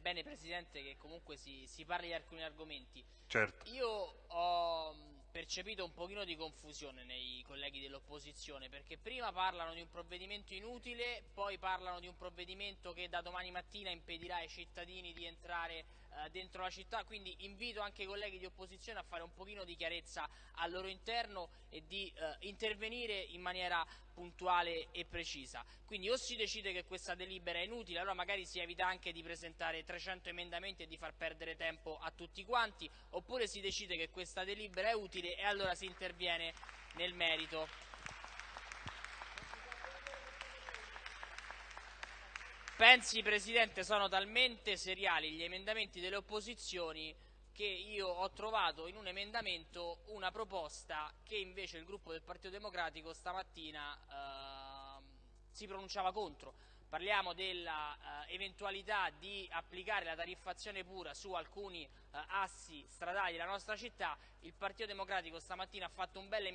bene Presidente che comunque si, si parli di alcuni argomenti. Certo. Io ho percepito un pochino di confusione nei colleghi dell'opposizione perché prima parlano di un provvedimento inutile, poi parlano di un provvedimento che da domani mattina impedirà ai cittadini di entrare eh, dentro la città, quindi invito anche i colleghi di opposizione a fare un pochino di chiarezza al loro interno e di eh, intervenire in maniera puntuale e precisa. Quindi o si decide che questa delibera è inutile, allora magari si evita anche di presentare 300 emendamenti e di far perdere tempo a tutti quanti, oppure si decide che questa delibera è utile e allora si interviene nel merito. Pensi, Presidente, sono talmente seriali gli emendamenti delle opposizioni che io ho trovato in un emendamento una proposta che invece il gruppo del Partito Democratico stamattina eh, si pronunciava contro. Parliamo dell'eventualità uh, di applicare la tariffazione pura su alcuni uh, assi stradali della nostra città. Il Partito Democratico stamattina ha fatto un bel,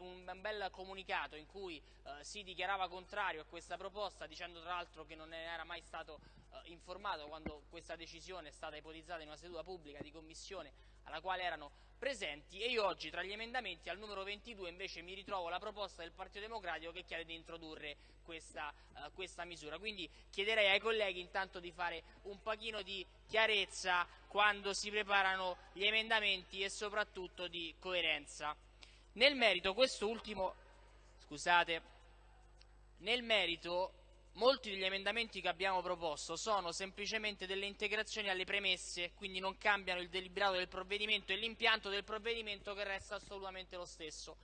un bel comunicato in cui uh, si dichiarava contrario a questa proposta, dicendo tra l'altro che non era mai stato informato quando questa decisione è stata ipotizzata in una seduta pubblica di commissione alla quale erano presenti e io oggi tra gli emendamenti al numero 22 invece mi ritrovo la proposta del Partito Democratico che chiede di introdurre questa, uh, questa misura. Quindi chiederei ai colleghi intanto di fare un pochino di chiarezza quando si preparano gli emendamenti e soprattutto di coerenza. Nel merito, questo ultimo, scusate, nel merito Molti degli emendamenti che abbiamo proposto sono semplicemente delle integrazioni alle premesse, quindi non cambiano il deliberato del provvedimento e l'impianto del provvedimento che resta assolutamente lo stesso.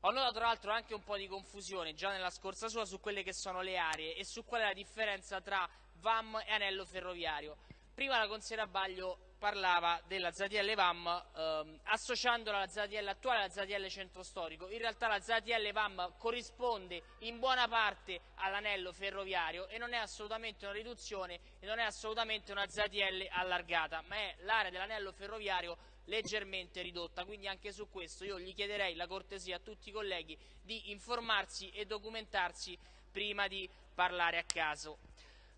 Ho notato tra l'altro anche un po' di confusione già nella scorsa sua su quelle che sono le aree e su qual è la differenza tra VAM e anello ferroviario. Prima la consigliera Baglio parlava della ZTL VAM ehm, associandola alla ZTL attuale alla ZTL centro storico. In realtà la ZTL VAM corrisponde in buona parte all'anello ferroviario e non è assolutamente una riduzione e non è assolutamente una ZTL allargata, ma è l'area dell'anello ferroviario leggermente ridotta, quindi anche su questo io gli chiederei la cortesia a tutti i colleghi di informarsi e documentarsi prima di parlare a caso.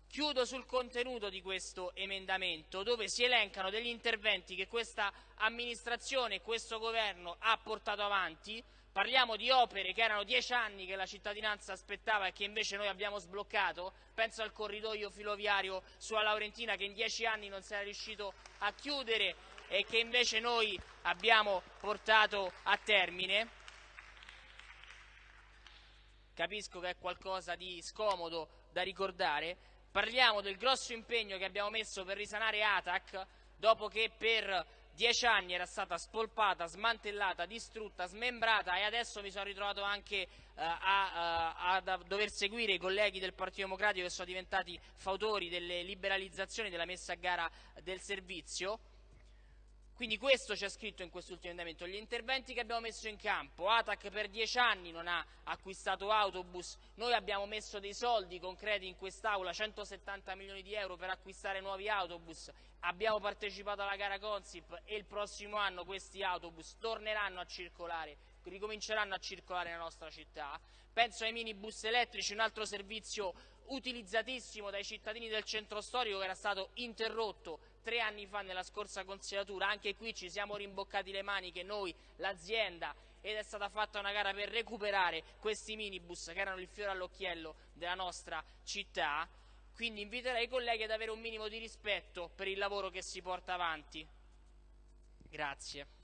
Chiudo sul contenuto di questo emendamento dove si elencano degli interventi che questa amministrazione e questo governo ha portato avanti. Parliamo di opere che erano dieci anni che la cittadinanza aspettava e che invece noi abbiamo sbloccato. Penso al corridoio filoviario sulla Laurentina che in dieci anni non si era riuscito a chiudere e che invece noi abbiamo portato a termine. Capisco che è qualcosa di scomodo da ricordare, Parliamo del grosso impegno che abbiamo messo per risanare Atac dopo che per dieci anni era stata spolpata, smantellata, distrutta, smembrata e adesso mi sono ritrovato anche eh, a, a, a, dover seguire i colleghi del Partito Democratico che sono diventati fautori delle liberalizzazioni della messa a gara del servizio quindi questo c'è scritto in quest'ultimo emendamento. Gli interventi che abbiamo messo in campo, ATAC per dieci anni non ha acquistato autobus, noi abbiamo messo dei soldi concreti in quest'Aula, 170 milioni di euro per acquistare nuovi autobus, abbiamo partecipato alla gara Consip e il prossimo anno questi autobus torneranno a circolare, ricominceranno a circolare nella nostra città. Penso ai minibus elettrici, un altro servizio utilizzatissimo dai cittadini del centro storico che era stato interrotto tre anni fa nella scorsa consigliatura, anche qui ci siamo rimboccati le maniche noi, l'azienda, ed è stata fatta una gara per recuperare questi minibus che erano il fiore all'occhiello della nostra città. Quindi inviterei i colleghi ad avere un minimo di rispetto per il lavoro che si porta avanti. Grazie.